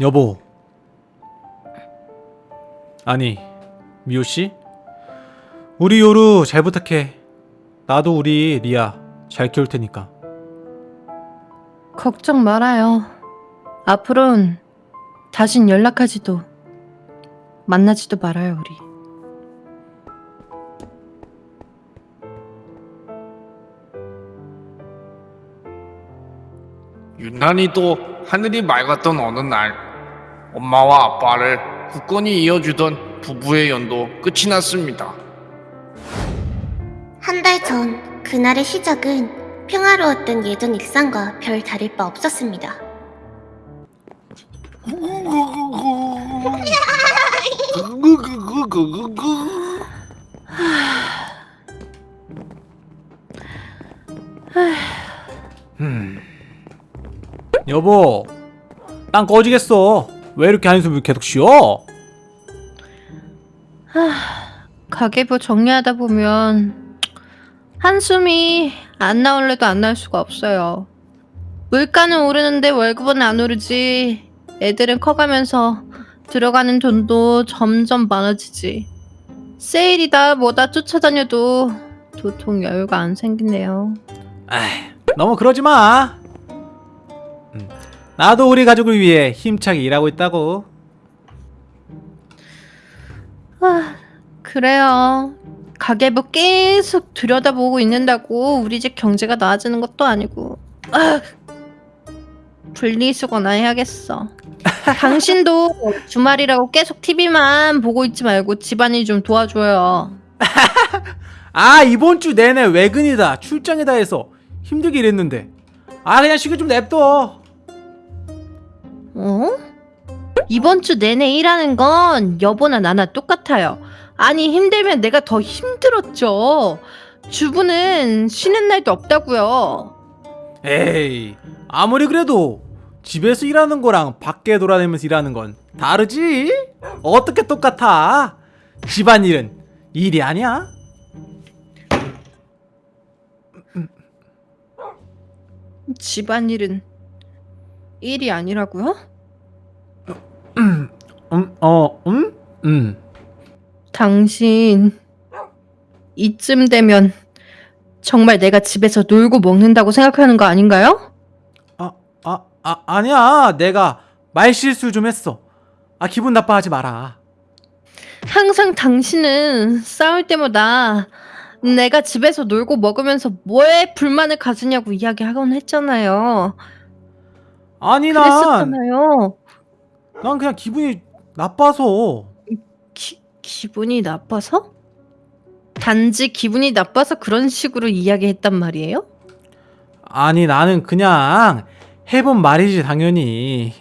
여보. 아니, 미호씨? 우리 요루 잘 부탁해. 나도 우리 리아 잘 키울 테니까. 걱정 말아요. 앞으론 다신 연락하지도 만나지도 말아요, 우리. 유난히도 하늘이 맑았던 어느 날 엄마와 아빠를 굳건히 이어주던 부부의 연도 끝이 났습니다. 한 달 전 그날의 시작은 평화로웠던 예전 일상과 별 다를 바 없었습니다. 여보, 난 꺼지겠어. 왜 이렇게 한숨을 계속 쉬어? 가계부 정리하다 보면 한숨이 안 나올래도 안 나올 수가 없어요. 물가는 오르는데 월급은 안 오르지. 애들은 커가면서 들어가는 돈도 점점 많아지지. 세일이다 뭐다 쫓아다녀도 도통 여유가 안 생기네요. 에이, 너무 그러지 마. 음, 나도 우리 가족을 위해 힘차게 일하고 있다고. 아, 그래요. 가계부 계속 들여다보고 있는다고 우리 집 경제가 나아지는 것도 아니고. 아, 분리수거나 해야겠어. 당신도 주말이라고 계속 TV만 보고 있지 말고 집안일 좀 도와줘요. 아 이번 주 내내 외근이다 출장이다 해서 힘들게 일했는데 아 그냥 쉬게 좀 냅둬 어? 이번 주 내내 일하는 건 여보나 나나 똑같아요. 아니 힘들면 내가 더 힘들었죠. 주부는 쉬는 날도 없다고요. 에이 아무리 그래도 집에서 일하는 거랑 밖에 돌아다니면서 일하는 건 다르지 어떻게 똑같아 집안일은 일이 아니야 집안일은 일이 아니라고요? 음, 어, 음? 음. 당신 이쯤 되면 정말 내가 집에서 놀고 먹는다고 생각하는 거 아닌가요? 아, 아, 아, 아니야. 내가 말실수 좀 했어. 아, 기분 나빠하지 마라. 항상 당신은 싸울 때마다 내가 집에서 놀고 먹으면서 뭐에 불만을 가지냐고 이야기하곤 했잖아요. 아니, 난, 그랬었잖아요. 난 그냥 기분이 나빠서. 기, 기분이 나빠서? 단지 기분이 나빠서 그런 식으로 이야기했단 말이에요? 아니, 나는 그냥 해본 말이지, 당연히.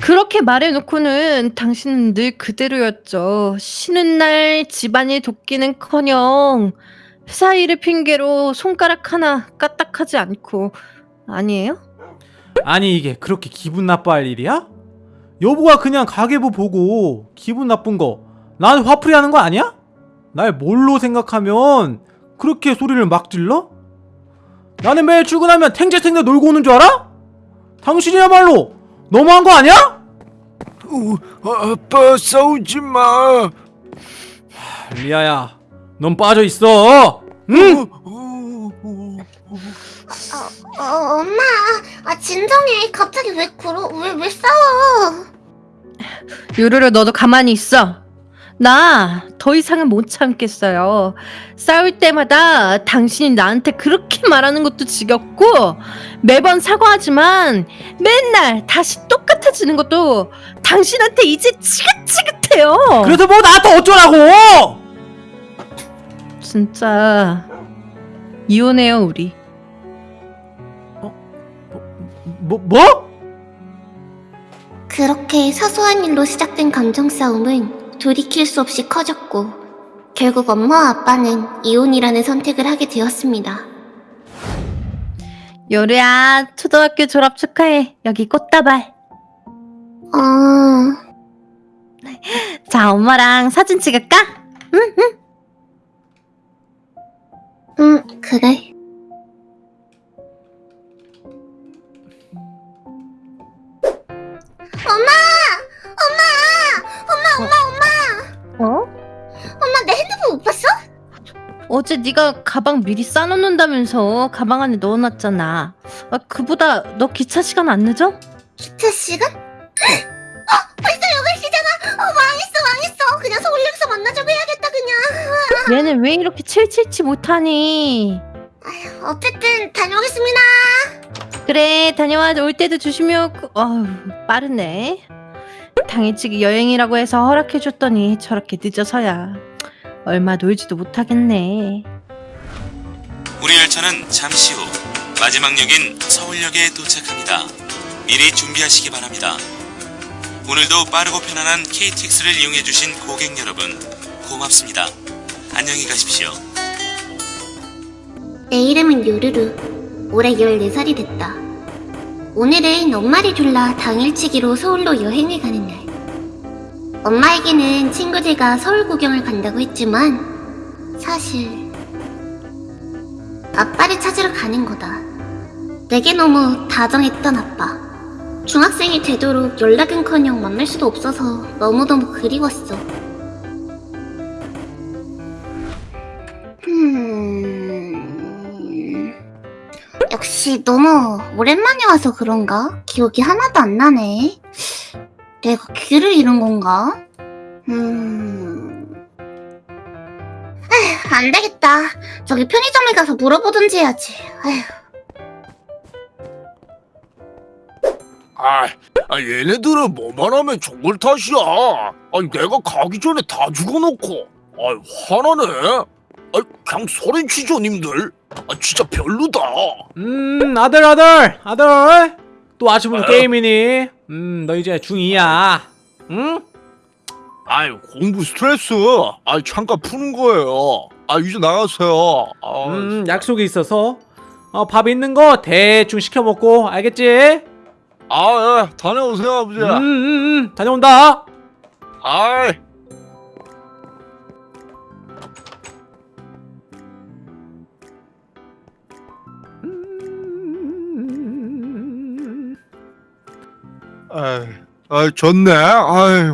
그렇게 말해놓고는 당신은 늘 그대로였죠. 쉬는 날 집안일 돕기는커녕 회사 일을 핑계로 손가락 하나 까딱하지 않고 아니에요? 아니, 이게 그렇게 기분 나빠할 일이야? 여보가 그냥 가계부 보고 기분 나쁜 거 나한테 화풀이 하는 거 아니야? 날 뭘로 생각하면 그렇게 소리를 막 질러? 나는 매일 출근하면 탱자탱자 놀고 오는 줄 알아? 당신이야말로 너무한 거 아니야? 어, 아빠 싸우지 마. 리아야, 넌 빠져 있어. 응? 어, 어, 엄마, 아 진정해. 갑자기 왜 그러, 왜, 왜 싸워? 요루루 너도 가만히 있어. 나 더 이상은 못 참겠어요. 싸울 때마다 당신이 나한테 그렇게 말하는 것도 지겹고 매번 사과하지만 맨날 다시 똑같아지는 것도 당신한테 이제 지긋지긋해요. 그래서 뭐 나한테 어쩌라고? 진짜 이혼해요 우리. 뭐 뭐? 그렇게 사소한 일로 시작된 감정 싸움은 돌이킬 수 없이 커졌고 결국 엄마와 아빠는 이혼이라는 선택을 하게 되었습니다. 요루야 초등학교 졸업 축하해. 여기 꽃다발. 어, 자 엄마랑 사진 찍을까? 음, 그래. 어제 네가 가방 미리 싸놓는다면서 가방 안에 넣어놨잖아. 아, 그보다 너 기차 시간 안 늦어? 기차 시간? 어, 벌써 8시잖아. 어, 망했어, 망했어. 그냥 서울역에서 만나자고 해야겠다, 그냥. 얘는 왜 이렇게 칠칠치 못하니? 어쨌든 다녀오겠습니다. 그래 다녀와 올 때도 조심히 오고 어휴 빠르네 당일치기 여행이라고 해서 허락해줬더니 저렇게 늦어서야 얼마 놀지도 못하겠네 우리 열차는 잠시 후 마지막 역인 서울역에 도착합니다. 미리 준비하시기 바랍니다. 오늘도 빠르고 편안한 KTX를 이용해주신 고객 여러분 고맙습니다. 안녕히 가십시오. 내 이름은 요루루. 올해 14살이 됐다. 오늘은 엄마를 졸라 당일치기로 서울로 여행을 가는 날. 엄마에게는 친구들과 서울 구경을 간다고 했지만, 사실, 아빠를 찾으러 가는 거다. 내게 너무 다정했던 아빠. 중학생이 되도록 연락은 커녕 만날 수도 없어서 너무너무 그리웠어. 음... 역시 너무 오랜만에 와서 그런가? 기억이 하나도 안 나네. 내가 귀를 잃은 건가? 음... 에휴, 안 되겠다. 저기 편의점에 가서 물어보든지 해야지. 에휴. 아, 아 얘네들은 뭐만 하면 정글 탓이야. 아니 내가 가기 전에 다 죽어놓고. 아 화나네. 아 그냥 소리치죠 님들. 아 진짜 별로다. 음 아들 아들 아들 또 아침부터 어? 게임이니? 음 너 이제 중2야 응? 아이 공부 스트레스. 아 잠깐 푸는 거예요. 아 이제 나가세요. 아, 음 약속이 있어서 어, 밥 있는 거 대충 시켜 먹고 알겠지? 아 예, 다녀오세요 아버지. 음, 음, 음, 다녀온다. 아이. 아이, 아이 좋네. 아이,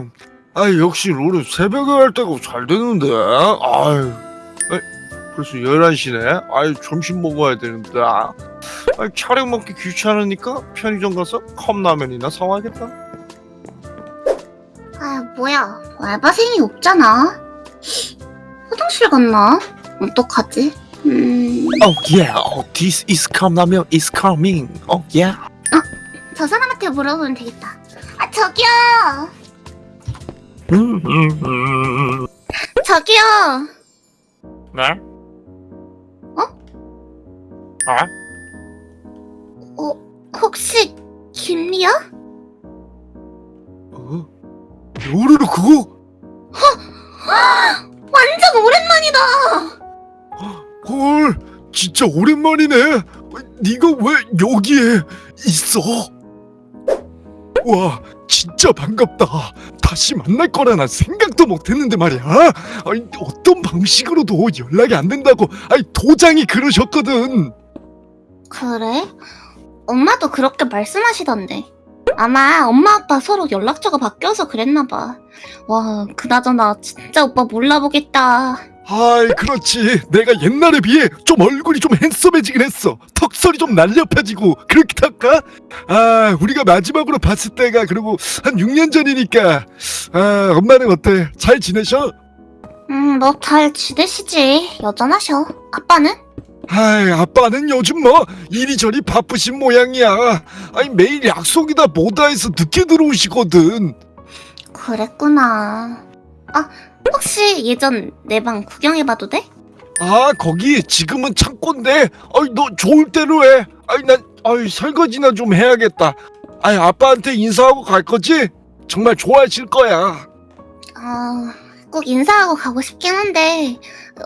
아이 역시 롤은 새벽에 할 때가 잘 되는데. 아이, 아이 벌써 11시네. 아이 점심 먹어야 되는데. 아이 촬영 먹기 귀찮으니까 편의점 가서 컵라면이나 사와야겠다. 아, 뭐야. 알바생이 없잖아. 화장실 갔나? 어떡하지? 음... Oh yeah, oh, this is 컵라면 is coming. Oh yeah. 저 사람한테 물어보면 되겠다. 아, 저기요! 저기요! 네? 어? 아? 어, 혹시, 김리야? 어? 요르르 그거? 완전 오랜만이다! 헐, 진짜 오랜만이네. 네가 왜 여기에 있어? 와, 진짜 반갑다. 다시 만날 거라 난 생각도 못했는데 말이야. 아니, 어떤 방식으로도 연락이 안 된다고. 아니 도장이 그러셨거든. 그래? 엄마도 그렇게 말씀하시던데. 아마 엄마 아빠 서로 연락처가 바뀌어서 그랬나봐. 와, 그나저나 진짜 오빠 몰라보겠다. 아이 그렇지 내가 옛날에 비해 좀 얼굴이 좀 핸섬해지긴 했어 턱살이 좀 날렵해지고 그렇게 할까? 아 우리가 마지막으로 봤을 때가 그리고 한 6년 전이니까 아 엄마는 어때? 잘 지내셔? 음, 뭐 잘 지내시지. 여전하셔. 아빠는? 아이 아빠는 요즘 뭐 이리저리 바쁘신 모양이야 아니 매일 약속이다 뭐다 해서 늦게 들어오시거든 그랬구나. 아, 혹시 예전 내 방 구경해봐도 돼? 아 거기 지금은 창고인데 아이 너 좋을 대로 해 아이 난 아이 설거지나 좀 해야겠다 아이 아빠한테 인사하고 갈 거지? 정말 좋아하실 거야 아, 꼭 인사하고 가고 싶긴 한데,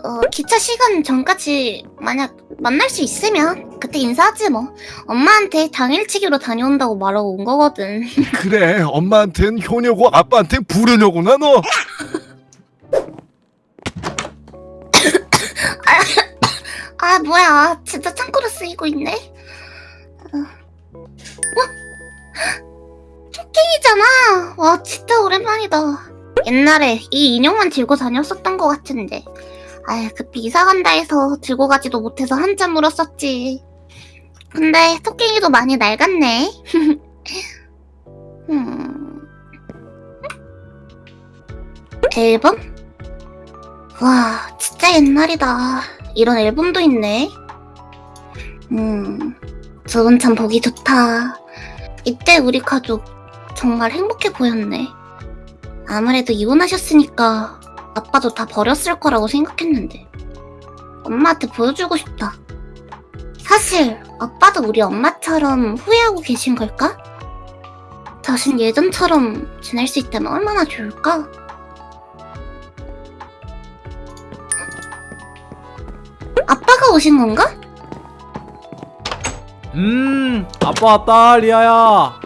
어, 기차 시간 전까지 만약 만날 수 있으면 그때 인사하지 뭐. 엄마한테 당일치기로 다녀온다고 말하고 온 거거든. 그래 엄마한텐 효녀고 아빠한텐 부르려구나 너 아, 뭐야. 진짜 창고로 쓰이고 있네. 어? 어? 토끼이잖아. 와, 진짜 오랜만이다. 옛날에 이 인형만 들고 다녔었던 것 같은데. 아유, 급히 이사 간다 해서 들고 가지도 못해서 한참 물었었지. 근데 토끼이도 많이 낡았네. 음. 앨범? 와, 진짜 옛날이다. 이런 앨범도 있네. 음, 저건 참 보기 좋다. 이때 우리 가족 정말 행복해 보였네. 아무래도 이혼하셨으니까 아빠도 다 버렸을 거라고 생각했는데 엄마한테 보여주고 싶다. 사실 아빠도 우리 엄마처럼 후회하고 계신 걸까? 다신 예전처럼 지낼 수 있다면 얼마나 좋을까? 오신 건가? 음 아빠 왔다 리아야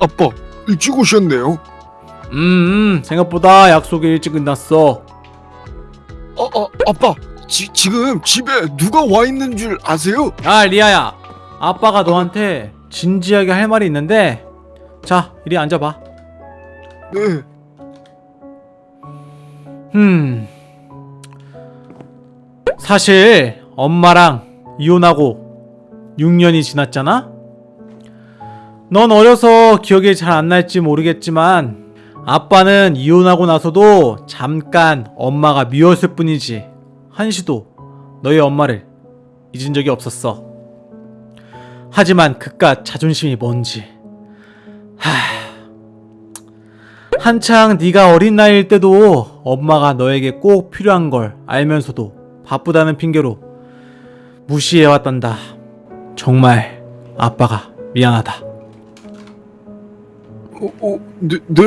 아빠 일찍 오셨네요. 음, 음 생각보다 약속이 일찍 끝났어 아, 아 아빠 지, 지금 집에 누가 와 있는 줄 아세요? 아 리아야 아빠가 너한테 진지하게 할 말이 있는데 자 이리 앉아봐 네. 음 사실 엄마랑 이혼하고 6년이 지났잖아? 넌 어려서 기억이 잘 안 날지 모르겠지만 아빠는 이혼하고 나서도 잠깐 엄마가 미웠을 뿐이지 한시도 너희 엄마를 잊은 적이 없었어 하지만 그깟 자존심이 뭔지 하... 한창 네가 어린 나이일 때도 엄마가 너에게 꼭 필요한 걸 알면서도 바쁘다는 핑계로 무시해왔단다. 정말 아빠가 미안하다. 어, 어, 네, 네.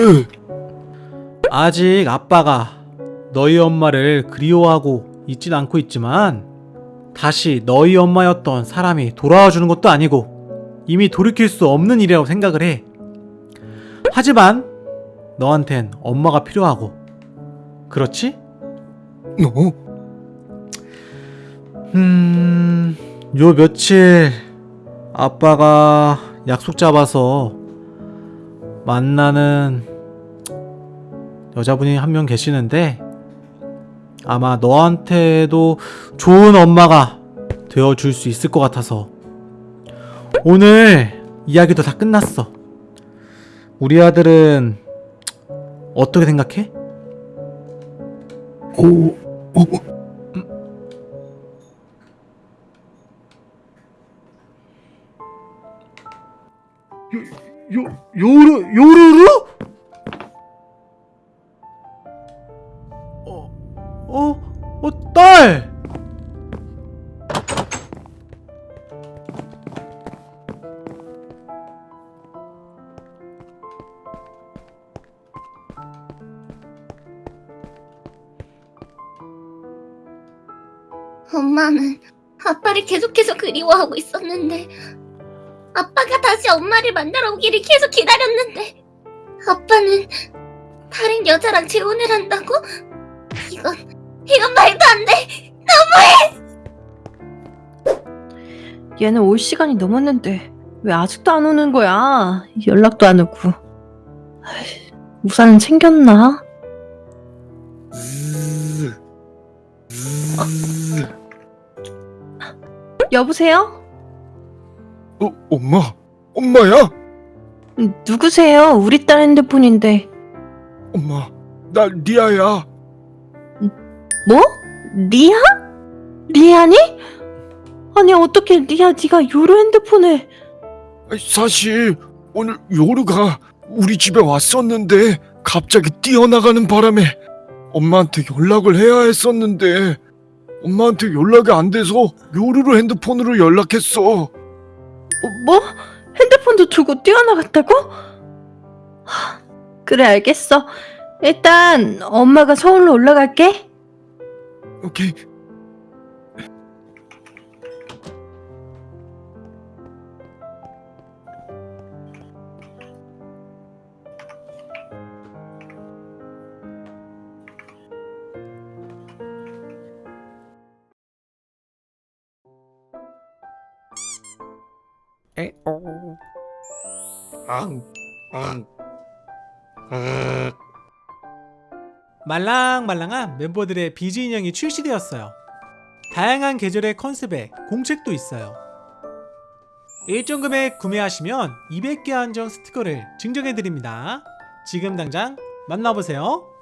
아직 아빠가 너희 엄마를 그리워하고 있진 않고 있지만 다시 너희 엄마였던 사람이 돌아와 주는 것도 아니고 이미 돌이킬 수 없는 일이라고 생각을 해. 하지만 너한텐 엄마가 필요하고 그렇지? 어? 음, 요 며칠 아빠가 약속 잡아서 만나는 여자분이 한 명 계시는데 아마 너한테도 좋은 엄마가 되어줄 수 있을 것 같아서 오늘 이야기도 다 끝났어. 우리 아들은 어떻게 생각해? 어, 어, 요, 요르, 요르르? 어, 어, 어, 딸! 엄마는 아빠를 계속해서 그리워하고 있었는데 아빠가 다시 엄마를 만나러 오기를 계속 기다렸는데 아빠는 다른 여자랑 재혼을 한다고? 이건 이건 말도 안 돼. 얘는 올 시간이 넘었는데 왜 아직도 안 오는 거야? 연락도 안 오고. 우산은 챙겼나? 즈, 즈. 여보세요? 어, 엄마, 엄마야? 음, 누구세요? 우리 딸 핸드폰인데. 엄마, 나 리아야. 뭐? 리아? 리아니? 아니 어떻게 리아 네가 요로 핸드폰에 아니, 사실 오늘 요르가 우리 집에 왔었는데 갑자기 뛰어나가는 바람에 엄마한테 연락을 해야 했었는데 엄마한테 연락이 안 돼서 요르로 핸드폰으로 연락했어. 어, 뭐? 핸드폰도 두고 뛰어나갔다고? 하, 그래 알겠어. 일단 엄마가 서울로 올라갈게. 오케이. 앙, 앙, 아, 말랑말랑한 멤버들의 비즈 인형이 출시되었어요. 다양한 계절의 컨셉에 공책도 있어요. 일정 금액 구매하시면 200개 한정 스티커를 증정해드립니다. 지금 당장 만나보세요.